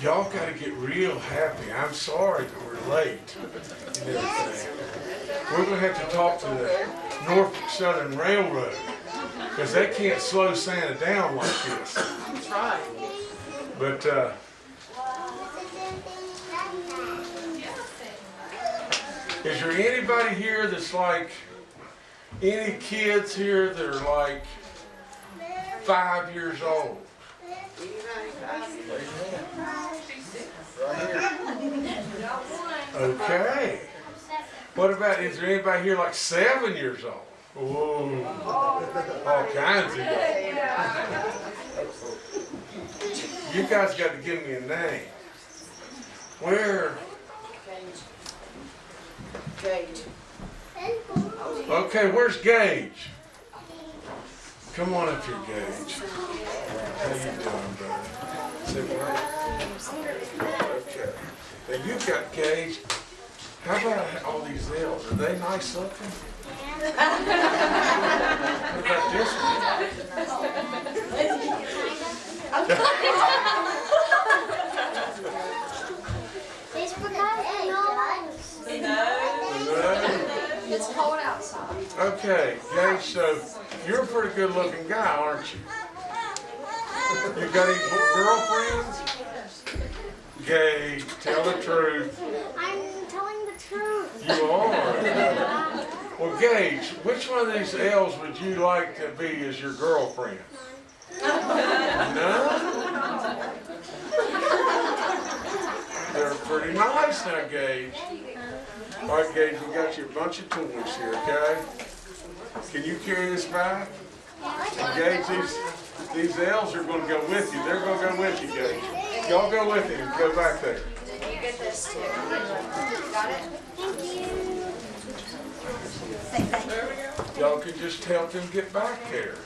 Y'all gotta get real happy. I'm sorry that we're late and everything. We're gonna have to talk to the Norfolk Southern Railroad, because they can't slow Santa down like this. That's right. But, uh, is there anybody here that's like, any kids here that are like five years old? Okay. What about, is there anybody here like seven years old? Ooh, all kinds of y'all. You guys got to give me a name. Where, Gage. okay, where's Gage? Come on up here, Gage. How you doing, brother? Sit right. Okay. Now you got Gage. How about all these L's? Are they nice looking? What about this one? It's because. No? It's cold outside. Okay, Gage, so you're a pretty good looking guy, aren't you? You got any girlfriends? Gage, tell the truth. I'm telling the truth. You are. Well, Gage, which one of these L's would you like to be as your girlfriend? None? They're pretty nice now, Gage. All right, Gage, we got you a bunch of toys here, okay? Can you carry this back? Gage, these, these L's are gonna go with you. They're gonna go with you, Gage. Y'all go with him. Go back there. Did you get this too. Got it? Thank you. Y'all can just help him get back there.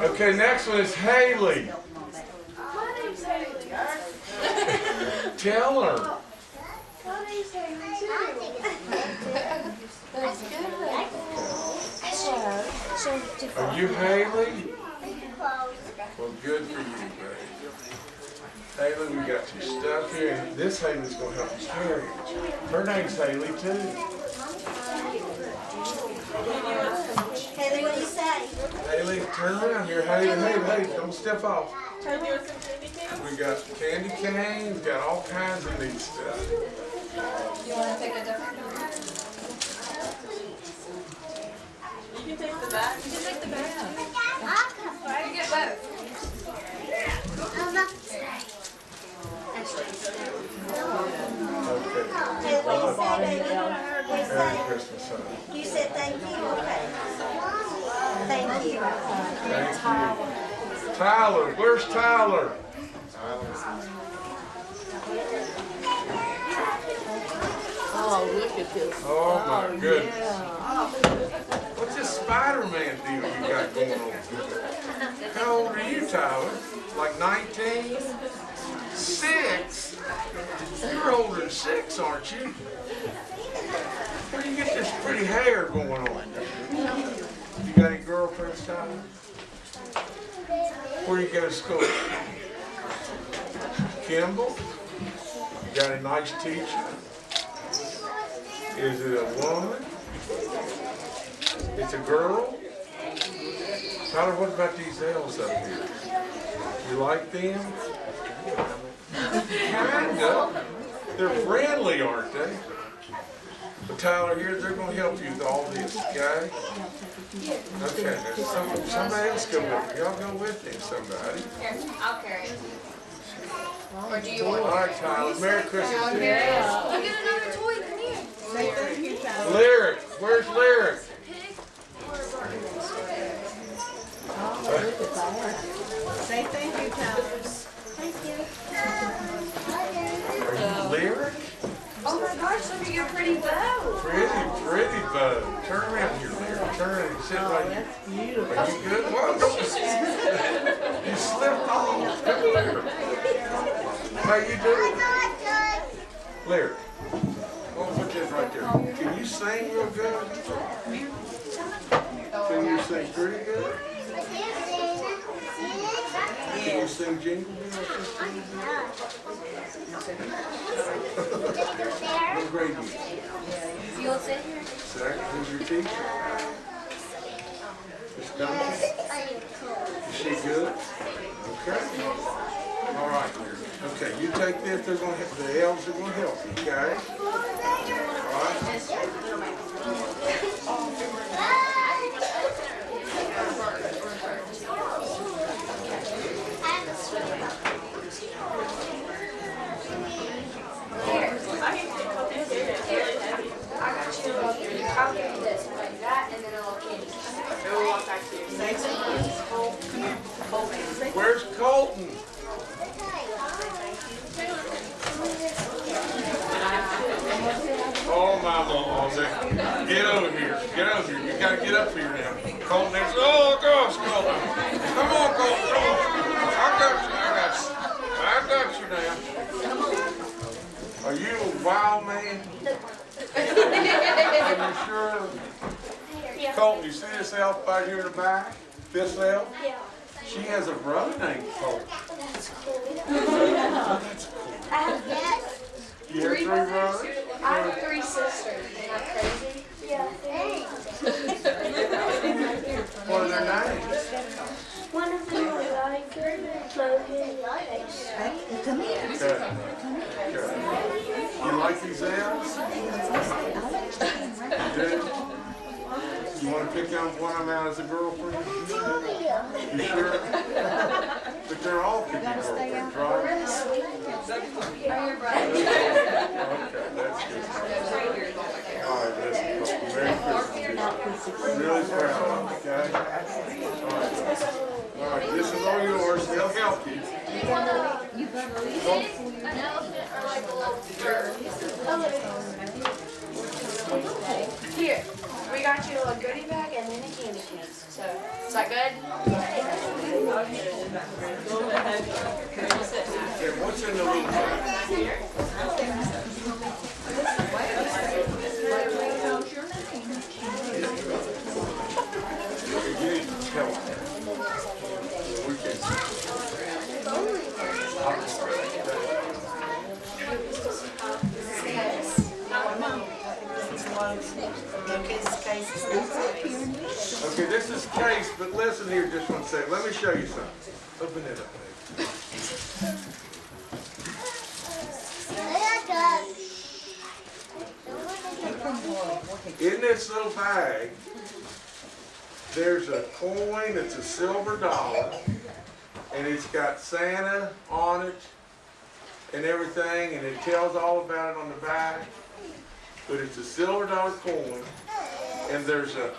Okay, next one is Haley. My name's Haley. Tell her. My name's Haley too. That's good. Are you Haley? Well, good for you, baby. Haley, we got your stuff here. This Haley's gonna help you carry it. Her name's Haley too. Haley, what do you say? Haley, turn around here. Haley, Haley, Haley, don't step off. We got candy canes, got all kinds of neat stuff. You want to take a different can take the back. You can take the back. Try to get both. Okay. Haley, what you say, baby? What you say? Christmas. You said thank you, okay. Thank you. Thank you. Tyler, where's Tyler? Oh, look at this. Oh my oh, goodness. Yeah. What's this Spider-Man deal you got going on? How old are you, Tyler? Like 19? Six? You're older than six, aren't you? Where do you get this pretty hair going on? You got any girlfriends, Tyler? Where do you go to school? Kimball? You got a nice teacher? Is it a woman? It's a girl? Tyler, what about these L's up here? You like them? Kinda. They're friendly, aren't they? But Tyler, here, they're gonna help you with all this, okay? Okay, now some, somebody else go with you. Y'all go with him, somebody. Here, I'll carry it. Or do you want? right, Tyler, Merry Christmas to you. You get another toy. Come here. Lyric, where's Lyric? Oh, look at that. Thank you, Tyler. Are you Lyric? Oh my gosh, look at your pretty bow. Pretty, pretty bow. Turn around here, Lyric. Turn around and sit Oh, right here. Oh, that's beautiful. Are you good? Well, don't you, you slipped off. Come here. How you doing? Lyric. We'll put this right there. Can you sing real good? Can you sing pretty good? Can you sing jingle bells? What grade you? You want to sit here? Second, who's your teacher? Miss? Is she good? Okay. All right. Okay, you take this, they're gonna, the elves are gonna help you, okay? All right? To. Where's Colton? Oh, my Lord, get over here, get over here, you gotta get up here now. Colton, there's, oh, gosh, Colton, come on, Colton, come. I got you, I got you, I got you now. Are you a wild man? You sure? Colton, you see this elf back here in the back? This elf? Yeah. She has a brother named Colton. That's cool. Oh, that's cool. I have yes. You have three brothers? I have three sisters. Isn't that crazy? Yeah. What are their names? One of them is Logan, Logan, Case. Come here. Okay. Okay. You like these elves? You want to pick out one of them out as a girlfriend? You sure? But they're all picking girlfriends, right? Okay, that's good. All right, let's go. Merry Christmas. Really proud, okay? All right. All right, this is all yours. They'll help you. Here, we got you a goodie bag and then a candy can. So, is that good? Okay, what's in the little bag? You need help. We can. Okay, this is case, but listen here just one second. Let me show you something. Open it up, baby. In this little bag, there's a coin, it's a silver dollar, and it's got Santa on it and everything, and it tells all about it on the back. But it's a silver dollar coin, and there's a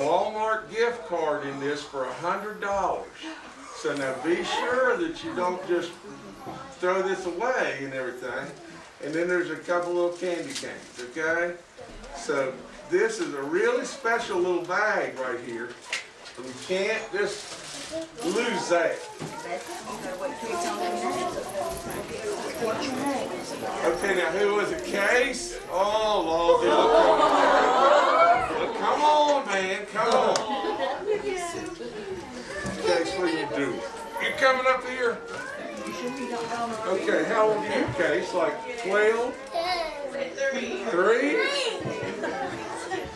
Walmart gift card in this for a hundred dollars. So now be sure that you don't just throw this away and everything. And then there's a couple little candy canes, okay? So this is a really special little bag right here. We can't just lose that. Okay, now who was it? Case? Oh, Lord, look on. Look, come on, man, come on. Case, what are you doing? You coming up here? Okay, how old are you, Case? Like 12? Three?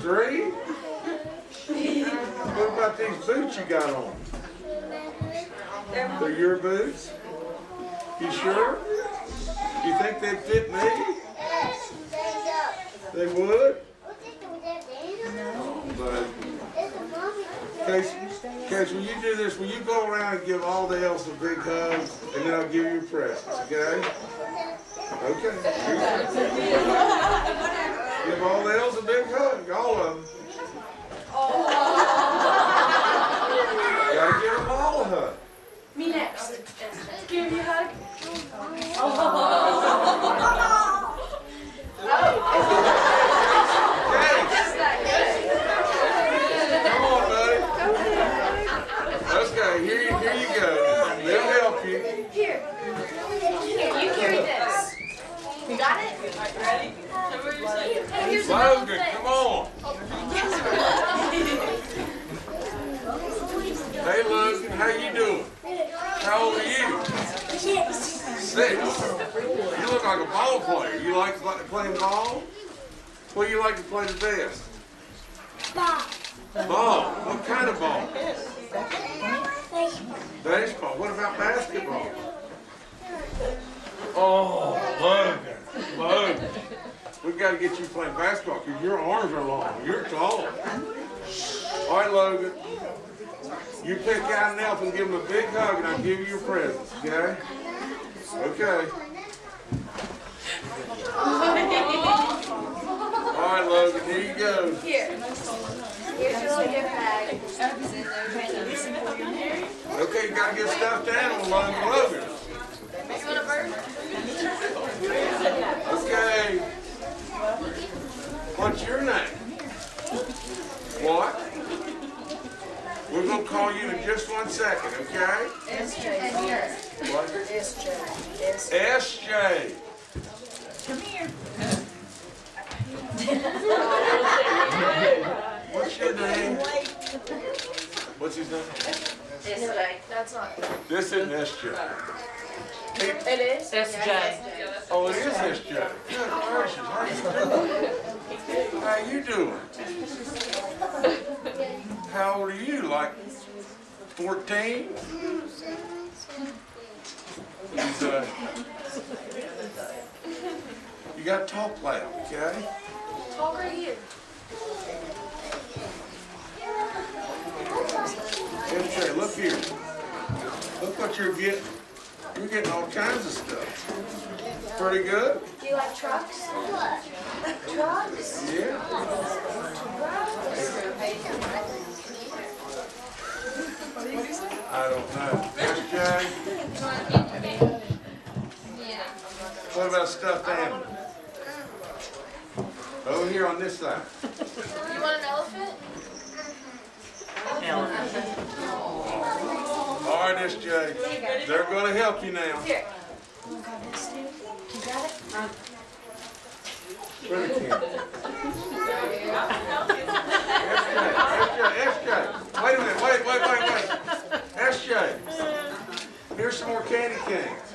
Three? What about these boots you got on? They're your boots? You sure? You think they'd fit me? They would? But, Case, Case, when you do this, will you go around and give all the elves a big hug, and then I'll give you presents, okay? Okay. Give all the elves a big hug, all of them. Oh. Gotta give them all a hug. Me next. Give you a hug. Case, oh. oh. oh come on, buddy. Okay, here you, here you go. They'll help you. Here. Here, you carry this. You got it? Ready? Here's another Logan, thing. come on. Hey Logan, how you doing? How old are you? Six. You look like a ball player. You like pl- playing ball? What do you like to play the best? Ball. What kind of ball? Baseball. What about basketball? Oh, Logan, Logan. We got to get you playing basketball because your arms are long. You're tall. All right, Logan. You pick out an elf and give him a big hug, and I'll give you your presents. Okay? Okay. Right, Logan. Here you go. Here. Here's your little gift bag. Okay, you gotta get stuffed animal, Logan. Logan. You want a bird? Okay. What's your name? What? We're gonna call you in just one second, okay? What? SJ. What's your name? What's his name? That's not. This isn't SJ. He- It is? SJ. Oh, it is SJ. Good gracious, how you doing? How you doing? How old are you? Like 14? He's, uh, you gotta talk loud, okay? Talk right here. MJ, look here. Look what you're getting. You're getting all kinds of stuff. Pretty good? Do you like trucks? Trucks? Yeah. I don't know. SJ? What about stuffed animal? Over here on this side. You want an elephant? All right, SJ. They're gonna help you now. Here. You got Where the camera? SJ, SJ, wait a minute, wait, wait, wait, SJ, here's some more candy canes.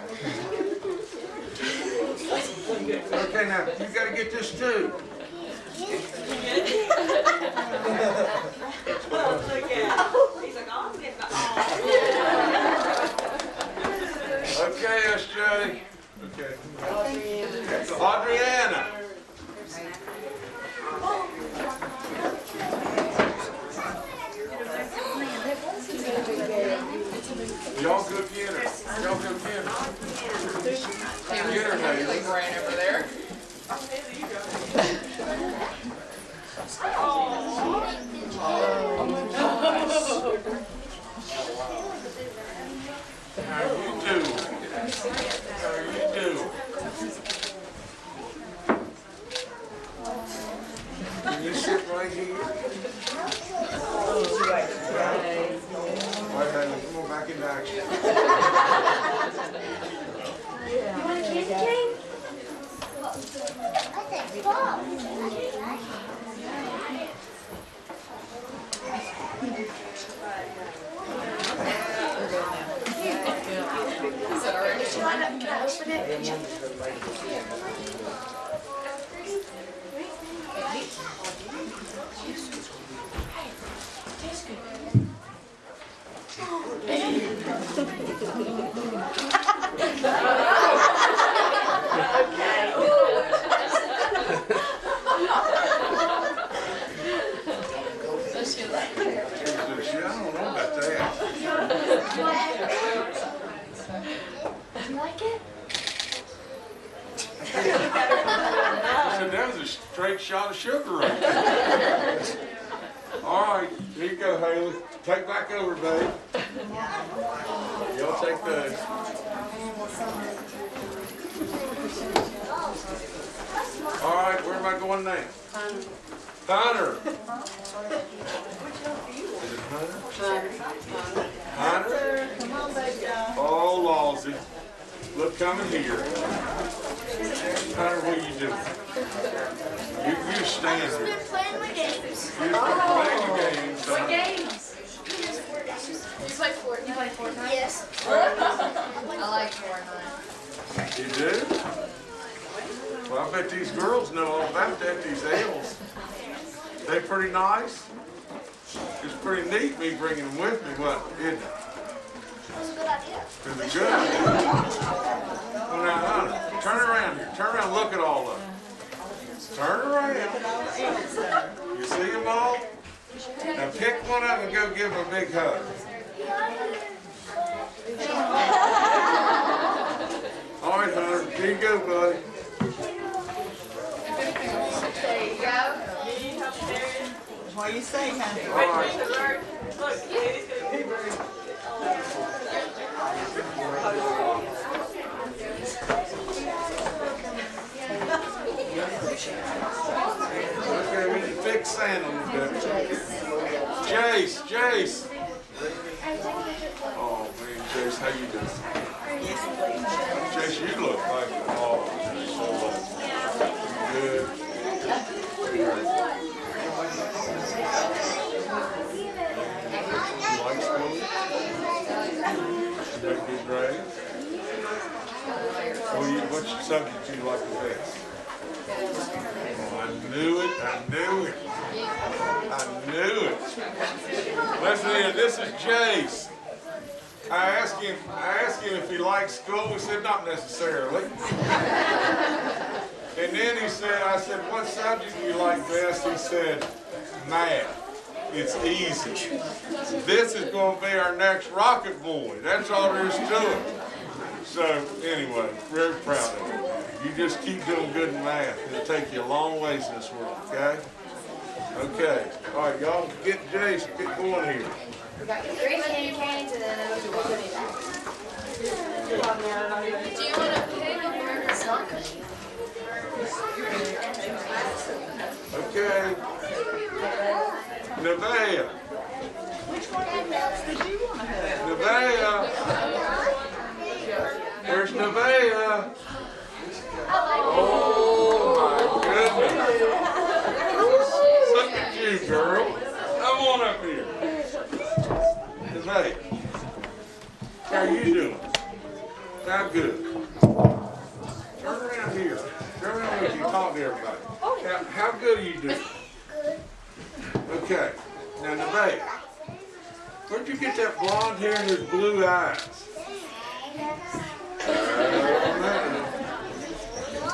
Okay, now, you've gotta get this too. Okay, SJ. Okay. Adriana. Y'all go get her. Y'all go get her. Get her, Haley. Right over there. How you? How you doing? Can you sit right here? Wait, Haley, come on back into action. You want a candy cane? Can I open it? Shit, I don't know about that. You like it? I said, that was a straight shot of sugar right there. All right, here you go, Haley. Take back over, babe. Y'all take those. All right, where am I going now? Hunter. Is it Hunter? Hunter? Come on, baby doll. Oh, Lawsy. Look, coming here. Hunter, what are you doing? You, you stand here. Been playing my games. You're playing your game, son. Games. Play Fortnite? You play Fortnite? Yes. I like Fortnite. You do? Well, I bet these girls know all about that, these elves. They pretty nice? It's pretty neat me bringing them with me, what, isn't it? That's a good idea. Is it good? Well, now, honey, turn around here, turn around, look at all of them. Turn around. You see them all? Now pick one up and go give them a big hug. All right, Hunter, here you go, buddy. There you go. What do you say, honey? All right. Okay, we can fix Santa a little. Jace, Jace. Oh man, Jace, how you doing? Jace, you look like oh, so good. You make good? What do subject you like the best? Oh, I knew it, I knew it. I knew it. Listen here, this is Jace. I asked him, I asked him if he liked school, he said not necessarily. And then he said, I said, what subject do you like best? He said, math. It's easy. This is gonna be our next rocket boy. That's all there is to it. So anyway, very proud of you. You just keep doing good in math. It'll take you a long ways in this world, okay? Okay, all right, y'all get Jace, get going here. We got three candy canes and then a goodie bag. Do you want to pick a word or something? Okay. Nevaeh, Which one of those did you want to have? Nevaeh. There's Nevaeh. Oh my goodness. Look at you, girl. Come on up here. Nevaeh. How you doing? How good? Turn around here. Turn around with you. Talk to everybody. How, how good are you doing? Okay. Now, Nevaeh. Where'd you get that blonde hair and those blue eyes?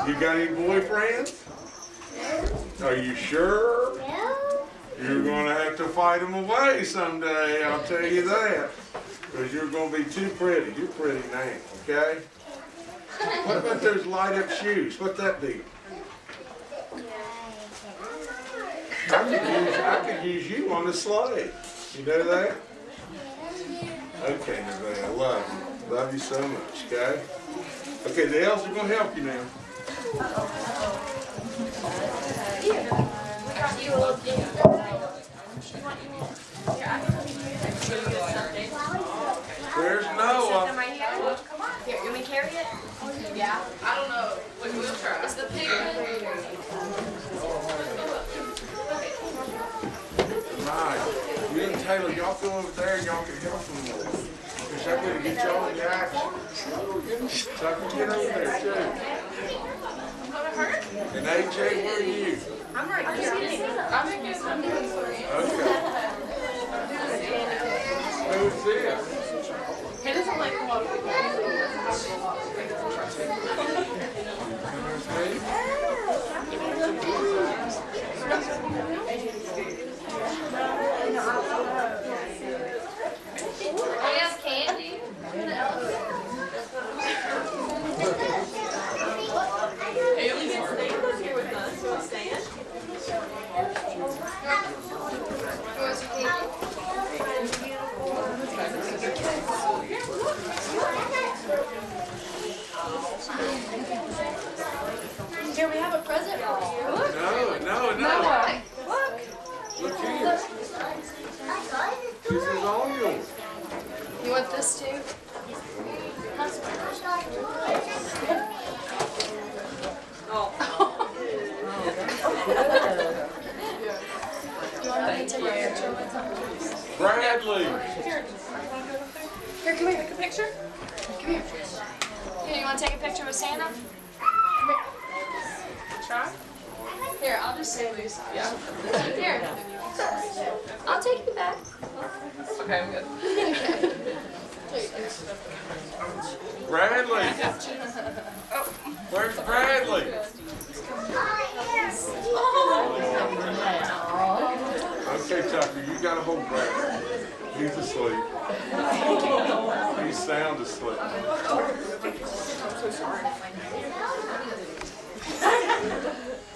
You got any boyfriends? Are you sure? No. You're gonna have to fight them away someday, I'll tell you that. Because you're gonna be too pretty. You're pretty now, okay? What about those light up shoes? What's that be? I could use, I could use you on the sleigh. You know that? Okay, Nevaeh, I love you. Love you so much, okay? Okay, the elves are gonna help you now. There's Noah. Uh, right here. Here, you want me to carry it? Yeah. I don't know. We will try. It's the pig. Right. You and Taylor, y'all go over there and y'all can help them more. Cause I gotta get y'all in the action. So I can get over there too. And AJ, where are you? I'm right here. I'm in here. Okay. Who's this? He doesn't like a lot of people. Who's me? We have candy. Who wants your candy? Here, we have a present for you. No, no, no. Look here. This is all yours. You want this too? You want me to take a picture with him? Bradley. Here, come here, take a picture. Come here. Here, you want to take a picture with Santa? Come here. Try. Here, I'll just say Lisa. Yeah. Here. I'll take you back. Okay, I'm good. Bradley. Where's Bradley? Okay, Tucker, you gotta hold Bradley. He's asleep. He's sound so Bradley,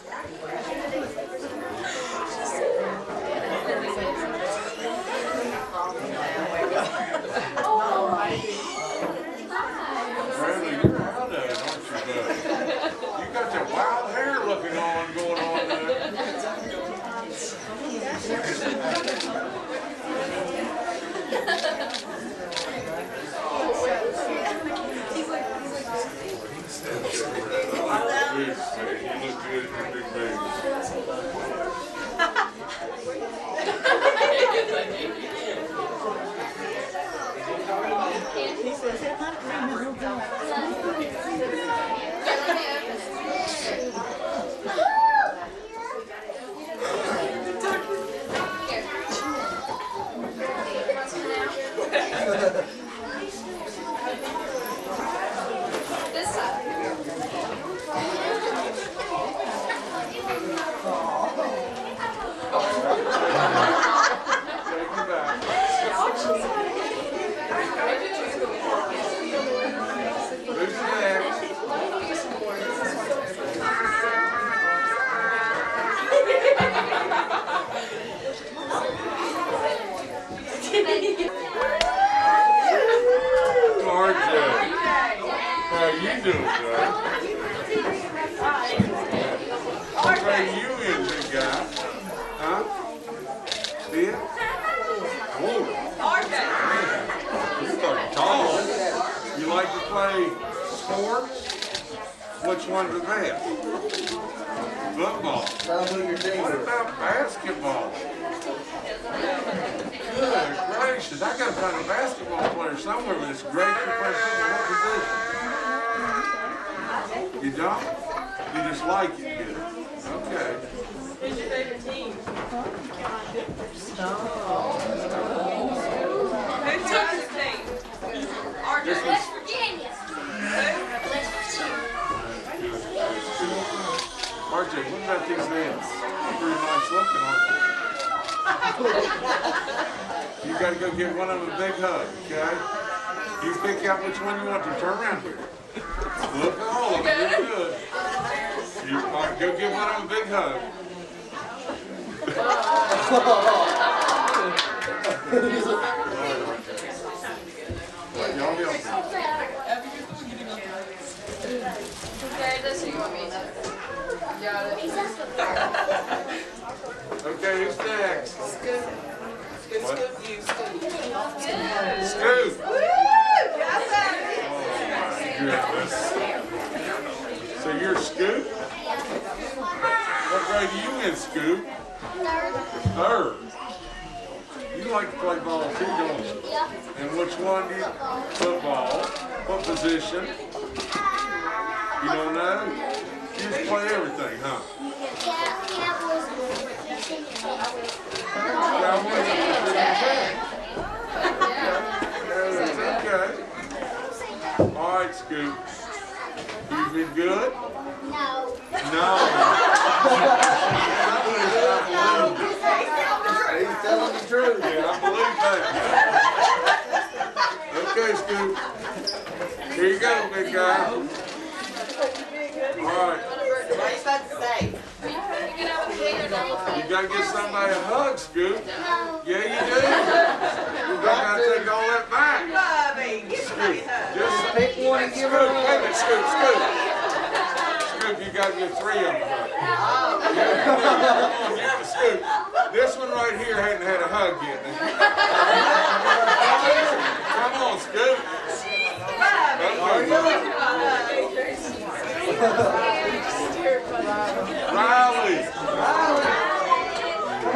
You gotta go get one of them a big hug, okay? You pick out which one you want to turn around here. Look at all of them, you're good. You, all right, go give one of them a big hug. Y'all help me. Okay, this who you want me to. Got it. Okay, who's next? Scoop. Scoop, What? scoop, you, scoop. Scoop. Got? Goodness. So you're Scoop? What grade are you in, Scoop? Third. You like to play ball too, don't you? Yeah. And which one do you, football? What position? You don't know? You just play everything, huh? Cowboys are pretty good. Okay. All right, Scoop. You've been good? No. No. He's telling the truth. Yeah, I believe that. Okay, Scoop. Here you go, big guy. All right. What are you about to say? You get out with me or not? You gotta get somebody a hug, Scoop. No. Yeah, you do. You gotta take all that back. Bobby, give somebody a hug. Just Pick one and give Scoop, her a wait a minute, Scoop, Scoop. Scoop, you gotta get three of them a hug. Yeah, come on, yeah, Scoop. This one right here hadn't had a hug yet. Come on, Scoop. Okay. Riley. Riley.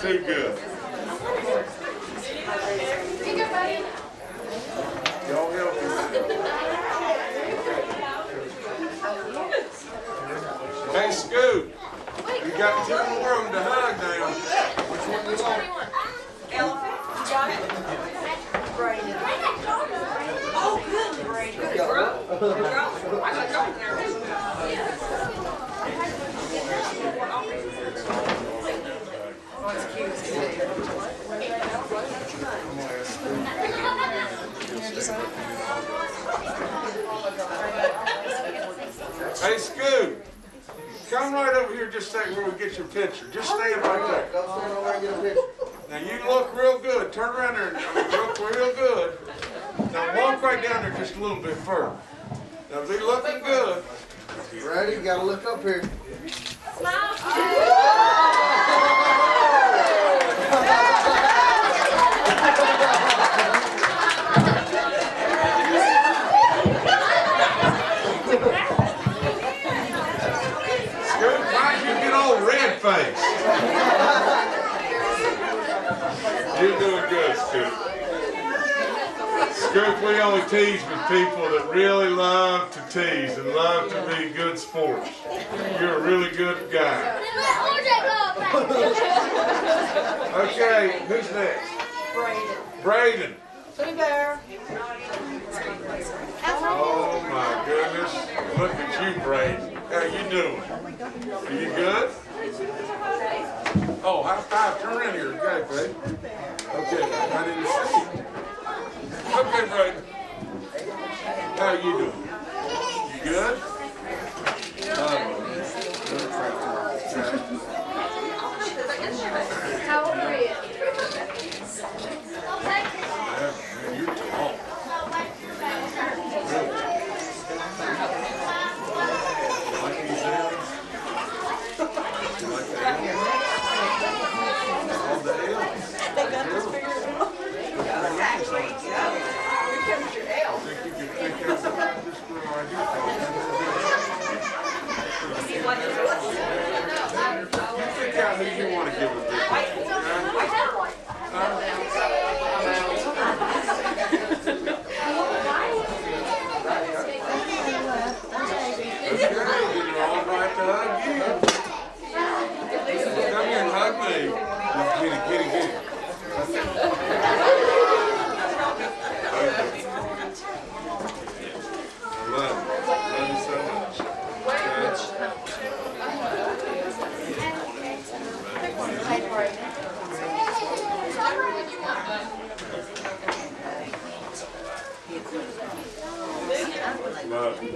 too good. Y'all help me. Hey, Scoot, you got two more of them to hug now. Which one you want? Elephant, got it? Braden. Hey, Scoot, come right over here just a second where we get your picture. Just stand right there. Now you look real good. Turn around there and look real good. Now walk right down there just a little bit further. Now be looking good. Ready? You gotta look up here. Scoot, why you get all red faced? You're doing good, Scoot. Scoot, we only tease with people that really love to tease and love to be good sports. You're a really good guy. Okay, who's next? Braden. Braden. Oh my goodness. Look at you, Braden. How you doing? Are you good? Oh, high five. Turn around here. Okay, babe. Okay, I didn't see you. Okay, Braden. How you doing? You good? Oh, How old are you? man, you're tall. Like these L's? You like the L's? All the L's? They got this figured out. Exactly, yeah. Here comes your L. think you could think of this girl right here. What is it? You pick out who you want to give it to. Okay, then you're all right to hug you. Come here and hug me. Get it, get it, get it. I love you. Love you so much. Okay. Love you.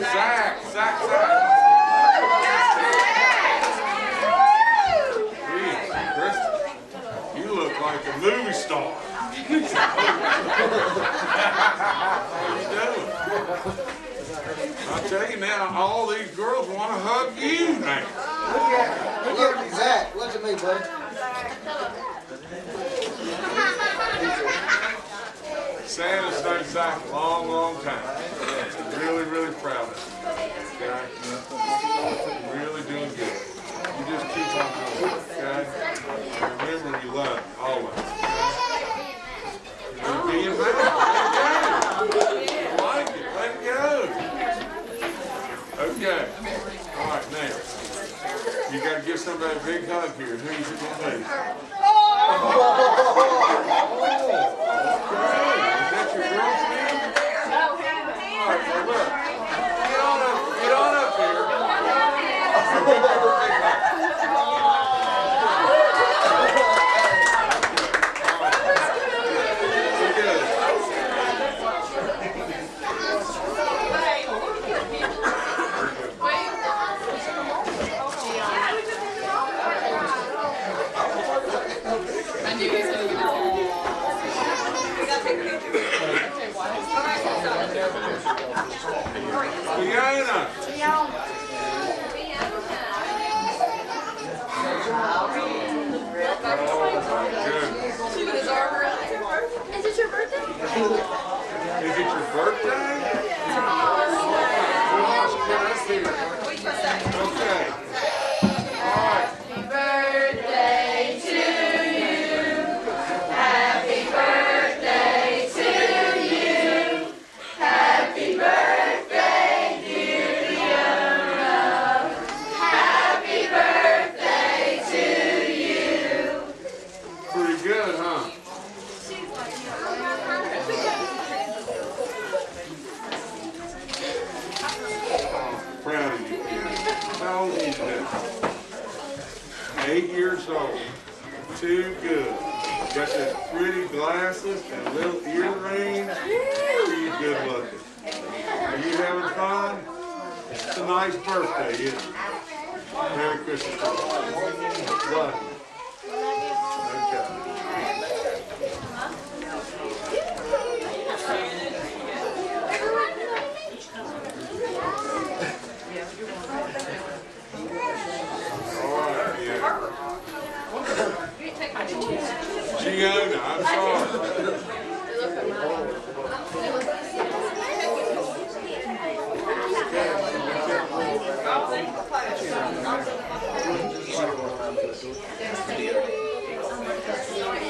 Zach, Zach, Zach. Gee, Kristen, you look like a movie star. How you doing? I tell you now, all these girls want to hug you now. Look at, look at me, Zach. Look at me, buddy. Santa's known Zach a long, long time. Really, really proud of him. Okay? Really doing good. You just keep on going, okay? And remember you love him, always. okay? Being bad. Let it go. Like it. Let it go. Okay. All right, now. You gotta give somebody a big hug here. It be? Oh, is that your girlfriend? All right, well. Get on up, get on up here. being with us. birthday, yeah. Merry Christmas. What? Giona, I'm sorry.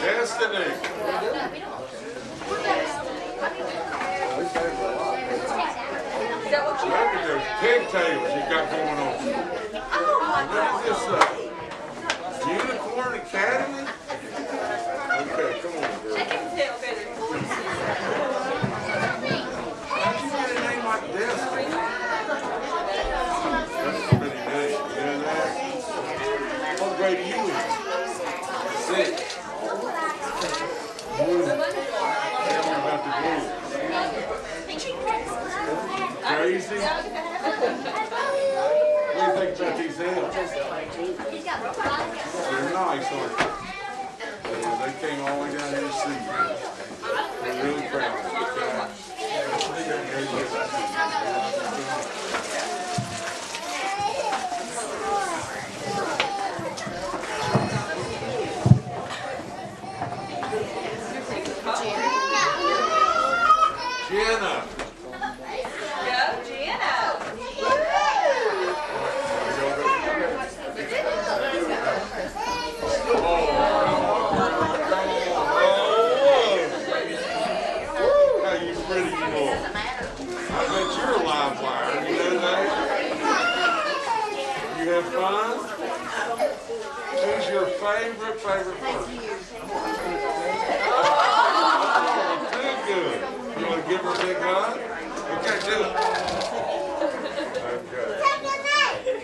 Destiny. Look at those pigtails you got going on. What is this? Unicorn Academy? crazy? what do you think Jackie's here? They're nice, aren't they? Yeah, they came all the way down here to see you. They're really proud. Thank you. Oh, good. You want to give her a big hug? Okay, do it.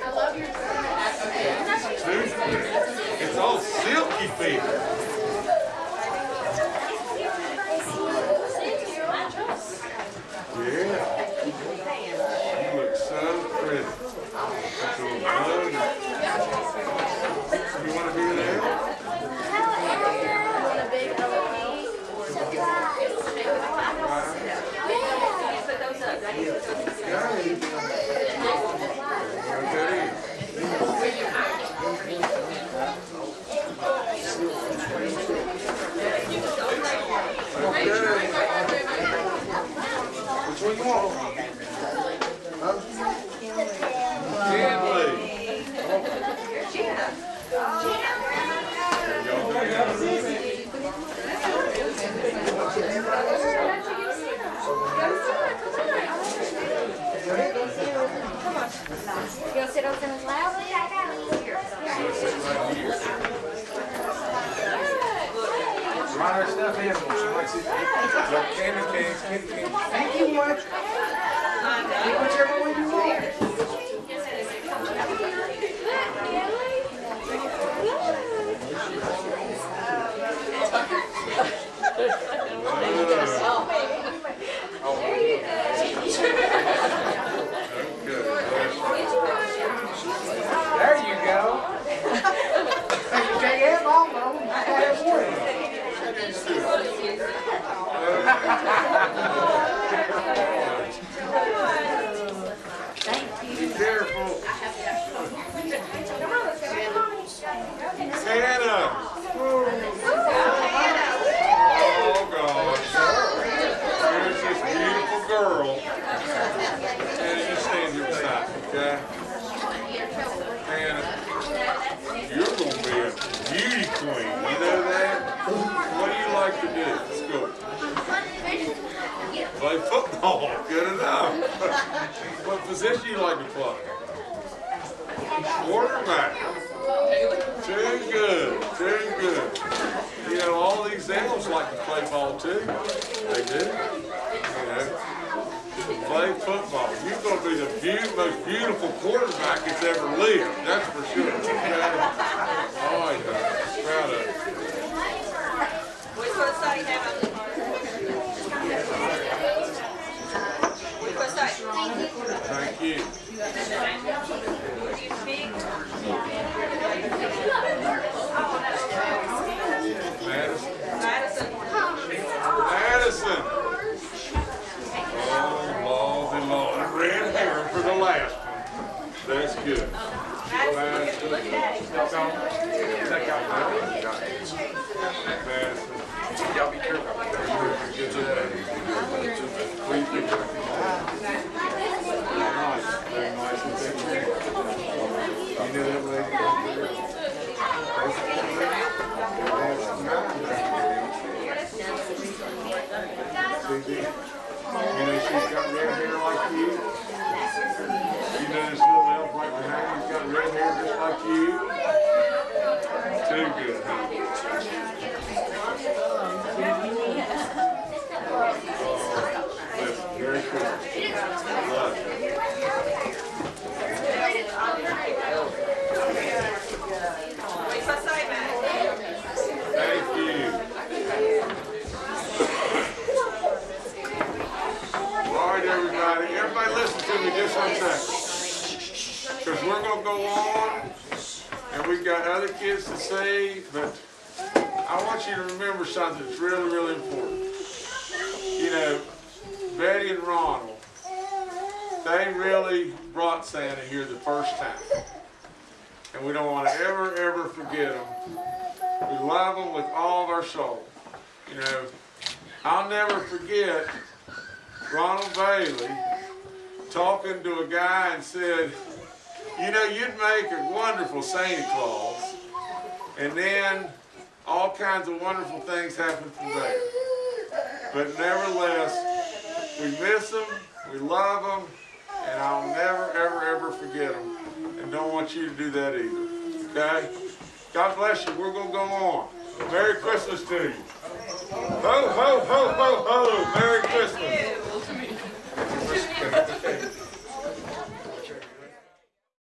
I love your it's all silky. Yeah. Ha ha ha! You like to play? Quarterback. Too good. Too good. You know, all these elves like to play ball too. They do. You know, play football. You're going to be the beau- most beautiful quarterback that's ever lived. That's for sure. Okay? Oh, yeah. Proud of you. Which one side you have on the card? Which one side? Thank you. Do you speak? Madison. Madison. Madison. Oh, Lordy, Lord. Red hair for the last one. That's good. Madison, look at it. Madison. Y'all be careful. Good job. Please be careful. Very nice. Very nice and take care. You know that lady? Susie, You know she's got red hair like you. You know this little elf right behind you's got red hair just like you. Too good? Listen, very cool. Love it. Which one side, Madison? Thank you. All right, everybody. Everybody listen to me just one second. Because we're going to go on, and we've got other kids to see, but I want you to remember that's really, really important. You know, Betty and Ronald, they really brought Santa here the first time. And we don't want to ever, ever forget them. We love them with all of our soul. You know, I'll never forget Ronald Bailey talking to a guy and said, you know, you'd make a wonderful Santa Claus. And then all kinds of wonderful things happen from there. But nevertheless, we miss them, we love them, and I'll never, ever, ever forget them. And don't want you to do that either. Okay? God bless you. We're going to go on. Merry Christmas to you. Ho, ho, ho, ho, ho. Merry Christmas.